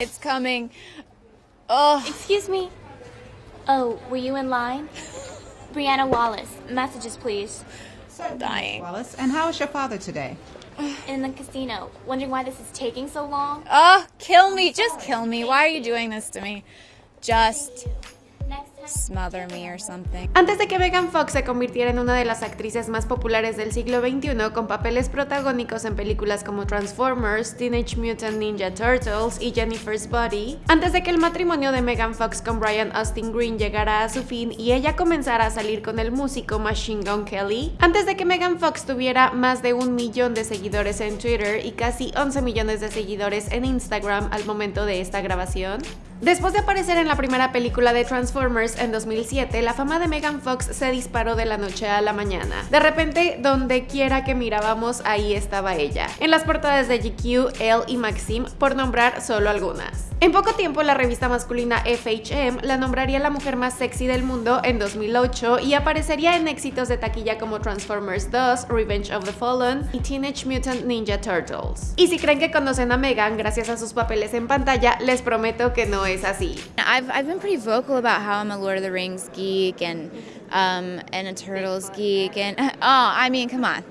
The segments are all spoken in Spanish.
It's coming. Oh. Excuse me. Oh, were you in line? Brianna Wallace. Messages, please. I'm dying. Wallace, and how is your father today? In the casino. Wondering why this is taking so long? Oh, kill me. Just kill me. Why are you doing this to me? Just Next time. Smother me or something. Antes de que Megan Fox se convirtiera en una de las actrices más populares del siglo XXI con papeles protagónicos en películas como Transformers, Teenage Mutant Ninja Turtles y Jennifer's Body, antes de que el matrimonio de Megan Fox con Brian Austin Green llegara a su fin y ella comenzara a salir con el músico Machine Gun Kelly, antes de que Megan Fox tuviera más de un millón de seguidores en Twitter y casi 11 millones de seguidores en Instagram al momento de esta grabación, Después de aparecer en la primera película de Transformers en 2007, la fama de Megan Fox se disparó de la noche a la mañana. De repente, donde quiera que mirábamos, ahí estaba ella. En las portadas de GQ, Elle y Maxim, por nombrar solo algunas. En poco tiempo, la revista masculina FHM la nombraría la mujer más sexy del mundo en 2008 y aparecería en éxitos de taquilla como Transformers 2, Revenge of the Fallen y Teenage Mutant Ninja Turtles. Y si creen que conocen a Megan gracias a sus papeles en pantalla, les prometo que no así. I've, I've been pretty vocal about how I'm a Lord of the Rings geek and um, and a Turtles geek and oh, I mean, come on.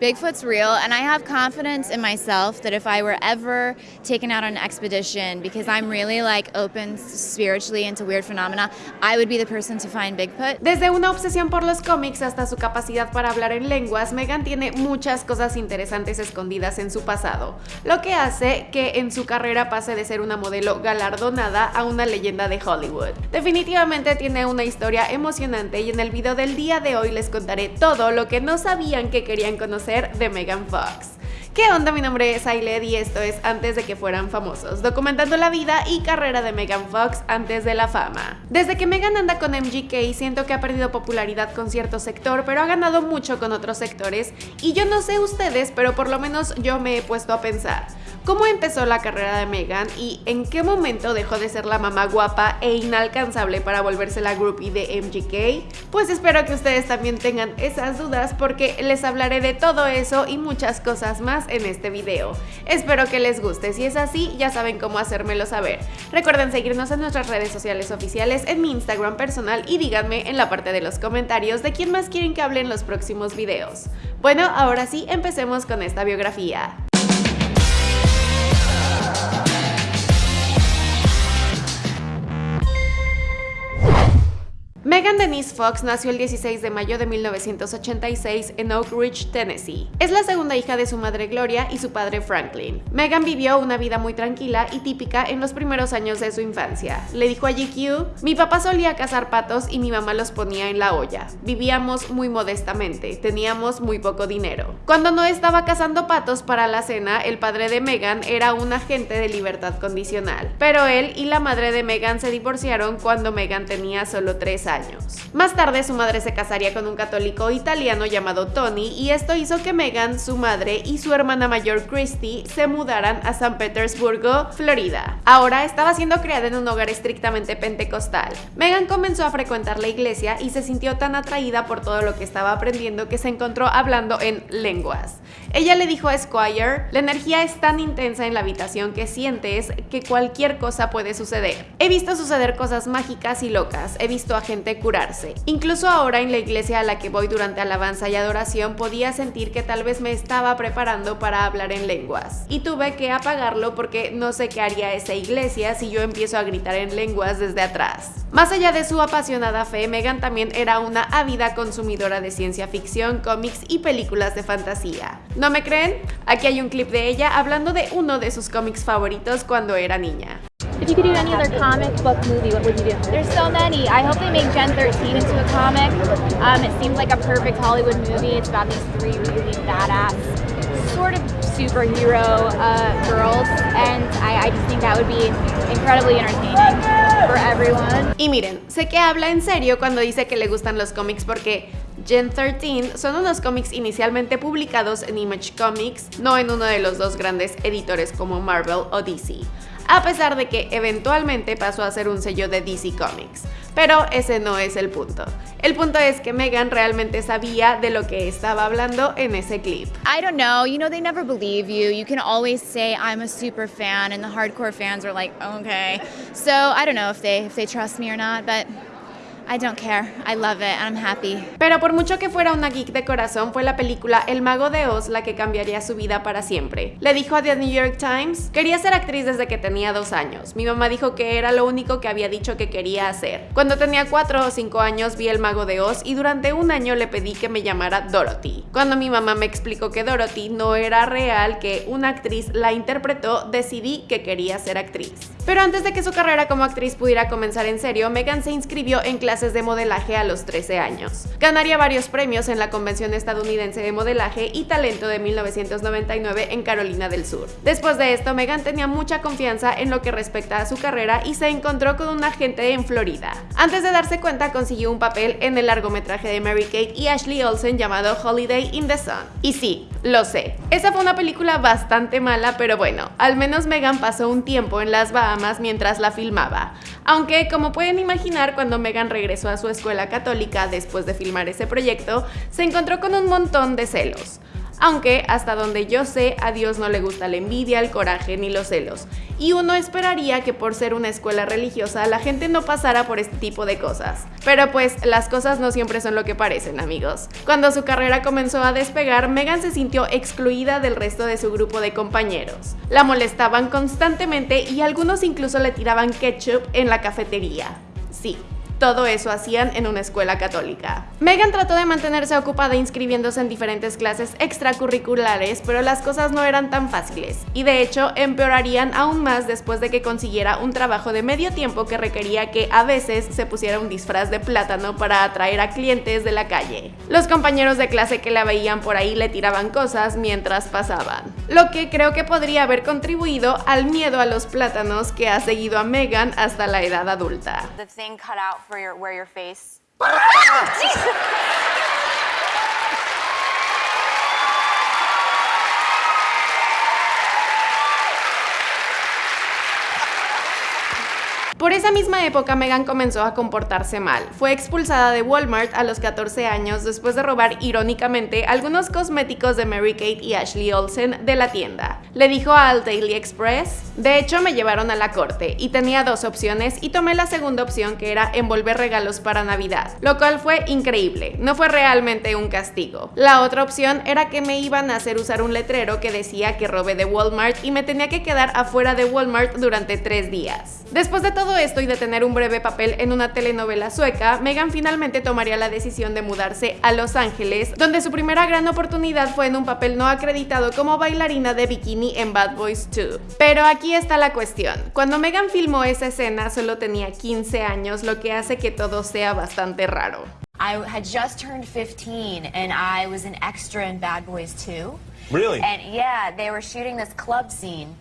Bigfoot's real, and I have confidence in myself that if I were ever taken out on an expedition, because I'm really like open spiritually into weird phenomena, I would be the person to find Bigfoot. Desde una obsesión por los cómics hasta su capacidad para hablar en lenguas, Megan tiene muchas cosas interesantes escondidas en su pasado, lo que hace que en su carrera pase de ser una modelo galardonada a una leyenda de Hollywood. Definitivamente tiene una historia emocionante y en el video del día de hoy les contaré todo lo que no sabían que querían conocer de Megan Fox. ¿Qué onda? Mi nombre es Ailed y esto es Antes de que fueran famosos, documentando la vida y carrera de Megan Fox antes de la fama. Desde que Megan anda con MGK siento que ha perdido popularidad con cierto sector, pero ha ganado mucho con otros sectores y yo no sé ustedes, pero por lo menos yo me he puesto a pensar. ¿Cómo empezó la carrera de Megan y en qué momento dejó de ser la mamá guapa e inalcanzable para volverse la groupie de MGK? Pues espero que ustedes también tengan esas dudas porque les hablaré de todo eso y muchas cosas más en este video. Espero que les guste, si es así ya saben cómo hacérmelo saber. Recuerden seguirnos en nuestras redes sociales oficiales, en mi Instagram personal y díganme en la parte de los comentarios de quién más quieren que hable en los próximos videos. Bueno, ahora sí, empecemos con esta biografía. Megan Denise Fox nació el 16 de mayo de 1986 en Oak Ridge, Tennessee. Es la segunda hija de su madre Gloria y su padre Franklin. Megan vivió una vida muy tranquila y típica en los primeros años de su infancia. Le dijo a GQ, mi papá solía cazar patos y mi mamá los ponía en la olla. Vivíamos muy modestamente, teníamos muy poco dinero. Cuando no estaba cazando patos para la cena, el padre de Megan era un agente de libertad condicional. Pero él y la madre de Megan se divorciaron cuando Megan tenía solo 3 años. Más tarde su madre se casaría con un católico italiano llamado Tony y esto hizo que Megan, su madre y su hermana mayor Christy se mudaran a San Petersburgo, Florida. Ahora estaba siendo criada en un hogar estrictamente pentecostal. Megan comenzó a frecuentar la iglesia y se sintió tan atraída por todo lo que estaba aprendiendo que se encontró hablando en lenguas. Ella le dijo a Squire, la energía es tan intensa en la habitación que sientes que cualquier cosa puede suceder. He visto suceder cosas mágicas y locas, he visto a gente curarse. Incluso ahora en la iglesia a la que voy durante alabanza y adoración podía sentir que tal vez me estaba preparando para hablar en lenguas. Y tuve que apagarlo porque no sé qué haría esa iglesia si yo empiezo a gritar en lenguas desde atrás. Más allá de su apasionada fe, Megan también era una ávida consumidora de ciencia ficción, cómics y películas de fantasía. ¿No me creen? Aquí hay un clip de ella hablando de uno de sus cómics favoritos cuando era niña. If you could do any other comic book movie, what would you do? There's so many. I hope they make Gen 13 into a comic. Um, it seems like a perfect Hollywood movie. It's about these three really badass, sort of superhero uh, girls, and I, I just think that would be incredibly entertaining for everyone. Y miren, sé que habla en serio cuando dice que le gustan los cómics porque Gen 13 son unos cómics inicialmente publicados en Image Comics, no en uno de los dos grandes editores como Marvel o DC a pesar de que eventualmente pasó a ser un sello de DC Comics. Pero ese no es el punto. El punto es que Megan realmente sabía de lo que estaba hablando en ese clip. I don't know. You know, they never believe you. You can always say I'm a super fan, and the hardcore fans are like, okay. So I don't know if they if they trust me or not, but I don't care. I love it and I'm happy. Pero por mucho que fuera una geek de corazón, fue la película El Mago de Oz la que cambiaría su vida para siempre. Le dijo a The New York Times, quería ser actriz desde que tenía dos años. Mi mamá dijo que era lo único que había dicho que quería hacer. Cuando tenía cuatro o cinco años vi El Mago de Oz y durante un año le pedí que me llamara Dorothy. Cuando mi mamá me explicó que Dorothy no era real, que una actriz la interpretó, decidí que quería ser actriz. Pero antes de que su carrera como actriz pudiera comenzar en serio, Megan se inscribió en clases de modelaje a los 13 años. Ganaría varios premios en la Convención Estadounidense de Modelaje y Talento de 1999 en Carolina del Sur. Después de esto, Megan tenía mucha confianza en lo que respecta a su carrera y se encontró con un agente en Florida. Antes de darse cuenta, consiguió un papel en el largometraje de Mary Kate y Ashley Olsen llamado Holiday in the Sun. Y sí, lo sé, esa fue una película bastante mala, pero bueno, al menos Megan pasó un tiempo en las Bahamas mientras la filmaba. Aunque, como pueden imaginar, cuando Megan regresó a su escuela católica después de filmar ese proyecto, se encontró con un montón de celos. Aunque, hasta donde yo sé, a Dios no le gusta la envidia, el coraje ni los celos. Y uno esperaría que por ser una escuela religiosa la gente no pasara por este tipo de cosas. Pero pues las cosas no siempre son lo que parecen, amigos. Cuando su carrera comenzó a despegar, Megan se sintió excluida del resto de su grupo de compañeros. La molestaban constantemente y algunos incluso le tiraban ketchup en la cafetería. Sí, todo eso hacían en una escuela católica. Megan trató de mantenerse ocupada inscribiéndose en diferentes clases extracurriculares, pero las cosas no eran tan fáciles, y de hecho empeorarían aún más después de que consiguiera un trabajo de medio tiempo que requería que a veces se pusiera un disfraz de plátano para atraer a clientes de la calle. Los compañeros de clase que la veían por ahí le tiraban cosas mientras pasaban, lo que creo que podría haber contribuido al miedo a los plátanos que ha seguido a Megan hasta la edad adulta. For your where your face. Ah! Por esa misma época, Megan comenzó a comportarse mal. Fue expulsada de Walmart a los 14 años después de robar irónicamente algunos cosméticos de Mary Kate y Ashley Olsen de la tienda. Le dijo al Daily Express, de hecho me llevaron a la corte y tenía dos opciones y tomé la segunda opción que era envolver regalos para Navidad, lo cual fue increíble, no fue realmente un castigo. La otra opción era que me iban a hacer usar un letrero que decía que robé de Walmart y me tenía que quedar afuera de Walmart durante tres días. Después de todo esto y de tener un breve papel en una telenovela sueca, Megan finalmente tomaría la decisión de mudarse a Los Ángeles, donde su primera gran oportunidad fue en un papel no acreditado como bailarina de bikini en Bad Boys 2. Pero aquí está la cuestión. Cuando Megan filmó esa escena solo tenía 15 años, lo que hace que todo sea bastante raro. I had just turned 15 and I was an extra in Bad Boys 2. Really? And yeah, they were shooting this club scene.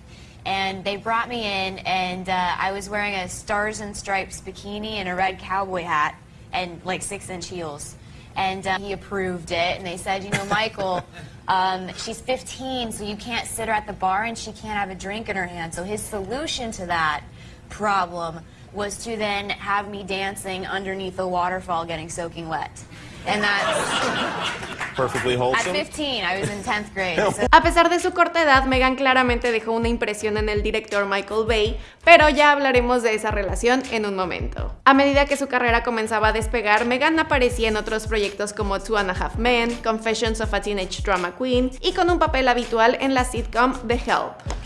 And they brought me in, and uh, I was wearing a stars and stripes bikini and a red cowboy hat and like six inch heels. And uh, he approved it, and they said, you know, Michael, um, she's 15, so you can't sit her at the bar and she can't have a drink in her hand. So his solution to that problem was to then have me dancing underneath a waterfall getting soaking wet. And that's Perfectly wholesome. At 15, I was in 10th grade. So. A pesar de su corta edad, Megan claramente dejó una impresión en el director Michael Bay, pero ya hablaremos de esa relación en un momento. A medida que su carrera comenzaba a despegar, Megan aparecía en otros proyectos como Two and a Half Men, Confessions of a Teenage Drama Queen y con un papel habitual en la sitcom The Help.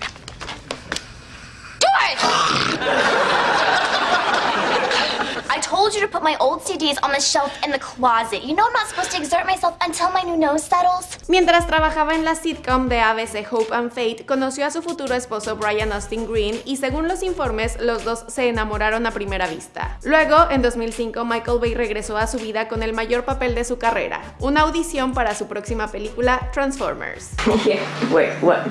Told you to put my old CDs on the shelf in the closet. You know I'm not supposed to exert myself until my new nose settles. Mientras trabajaba en la sitcom de ABC Hope and Fate, conoció a su futuro esposo Brian Austin Green y según los informes, los dos se enamoraron a primera vista. Luego, en 2005, Michael Bay regresó a su vida con el mayor papel de su carrera, una audición para su próxima película Transformers. yeah, wait, what?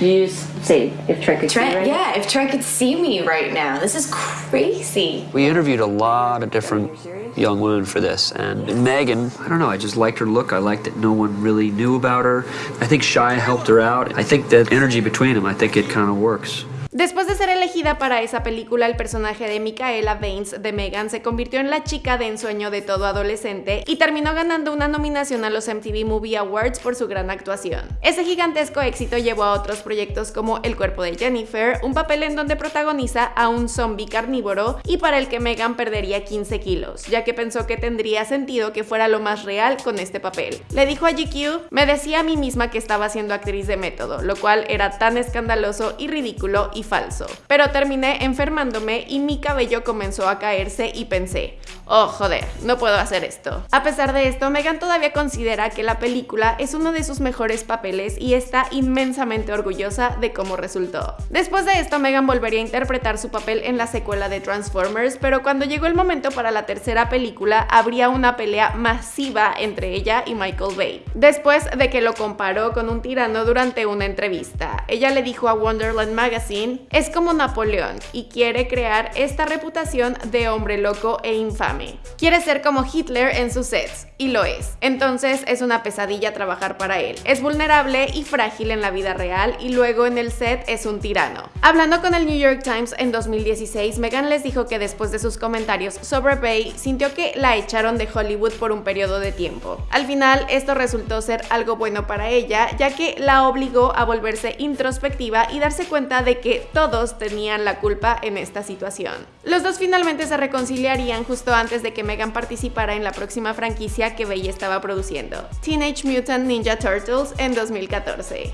You just say if Trent could Trent, see right yeah, if Trent could see me right now. This is crazy. We interviewed a lot of different young women for this, and Megan, I don't know, I just liked her look. I liked that no one really knew about her. I think Shia helped her out. I think that energy between them, I think it kind of works. Después de ser elegida para esa película, el personaje de Micaela Baines de Megan se convirtió en la chica de ensueño de todo adolescente y terminó ganando una nominación a los MTV Movie Awards por su gran actuación. Ese gigantesco éxito llevó a otros proyectos como El cuerpo de Jennifer, un papel en donde protagoniza a un zombie carnívoro y para el que Megan perdería 15 kilos, ya que pensó que tendría sentido que fuera lo más real con este papel. Le dijo a GQ, me decía a mí misma que estaba siendo actriz de método, lo cual era tan escandaloso y ridículo y falso. Pero terminé enfermándome y mi cabello comenzó a caerse y pensé, oh joder, no puedo hacer esto. A pesar de esto, Megan todavía considera que la película es uno de sus mejores papeles y está inmensamente orgullosa de cómo resultó. Después de esto, Megan volvería a interpretar su papel en la secuela de Transformers, pero cuando llegó el momento para la tercera película, habría una pelea masiva entre ella y Michael Bay. Después de que lo comparó con un tirano durante una entrevista, ella le dijo a Wonderland Magazine, es como Napoleón y quiere crear esta reputación de hombre loco e infame. Quiere ser como Hitler en sus sets, y lo es. Entonces es una pesadilla trabajar para él. Es vulnerable y frágil en la vida real y luego en el set es un tirano. Hablando con el New York Times en 2016, Megan les dijo que después de sus comentarios sobre Bay, sintió que la echaron de Hollywood por un periodo de tiempo. Al final, esto resultó ser algo bueno para ella, ya que la obligó a volverse introspectiva y darse cuenta de que todos tenían la culpa en esta situación. Los dos finalmente se reconciliarían justo antes de que Megan participara en la próxima franquicia que Bay estaba produciendo, Teenage Mutant Ninja Turtles en 2014.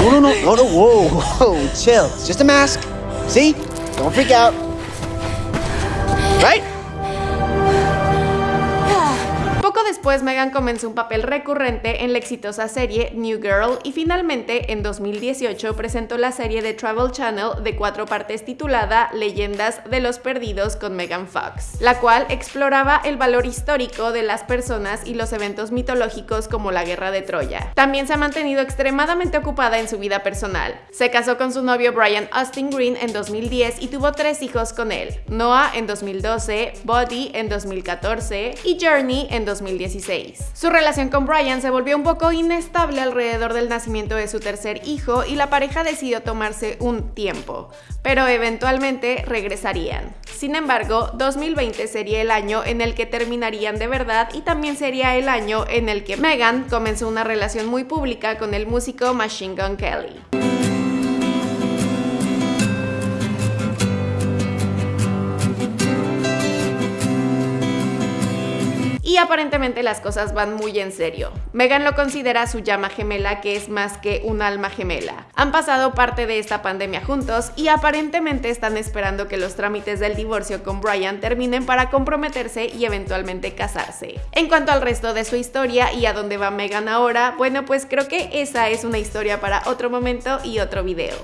No, no, no, no, no, whoa, whoa, chill. It's just a mask. See? Don't freak out. Right? Después, Megan comenzó un papel recurrente en la exitosa serie New Girl y finalmente en 2018 presentó la serie de Travel Channel de cuatro partes titulada Leyendas de los Perdidos con Megan Fox, la cual exploraba el valor histórico de las personas y los eventos mitológicos como la Guerra de Troya. También se ha mantenido extremadamente ocupada en su vida personal. Se casó con su novio Brian Austin Green en 2010 y tuvo tres hijos con él, Noah en 2012, Buddy en 2014 y Journey en 2016. Su relación con Brian se volvió un poco inestable alrededor del nacimiento de su tercer hijo y la pareja decidió tomarse un tiempo, pero eventualmente regresarían. Sin embargo, 2020 sería el año en el que terminarían de verdad y también sería el año en el que Megan comenzó una relación muy pública con el músico Machine Gun Kelly. Y aparentemente las cosas van muy en serio. Megan lo considera su llama gemela que es más que un alma gemela. Han pasado parte de esta pandemia juntos y aparentemente están esperando que los trámites del divorcio con Brian terminen para comprometerse y eventualmente casarse. En cuanto al resto de su historia y a dónde va Megan ahora, bueno pues creo que esa es una historia para otro momento y otro video.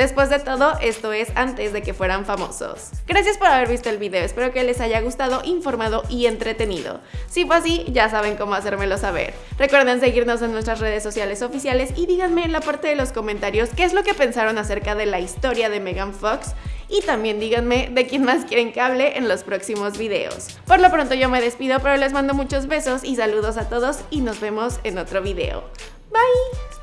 Después de todo, esto es antes de que fueran famosos. Gracias por haber visto el video, espero que les haya gustado, informado y entretenido. Si fue así, ya saben cómo hacérmelo saber. Recuerden seguirnos en nuestras redes sociales oficiales y díganme en la parte de los comentarios qué es lo que pensaron acerca de la historia de Megan Fox y también díganme de quién más quieren que hable en los próximos videos. Por lo pronto yo me despido, pero les mando muchos besos y saludos a todos y nos vemos en otro video. Bye!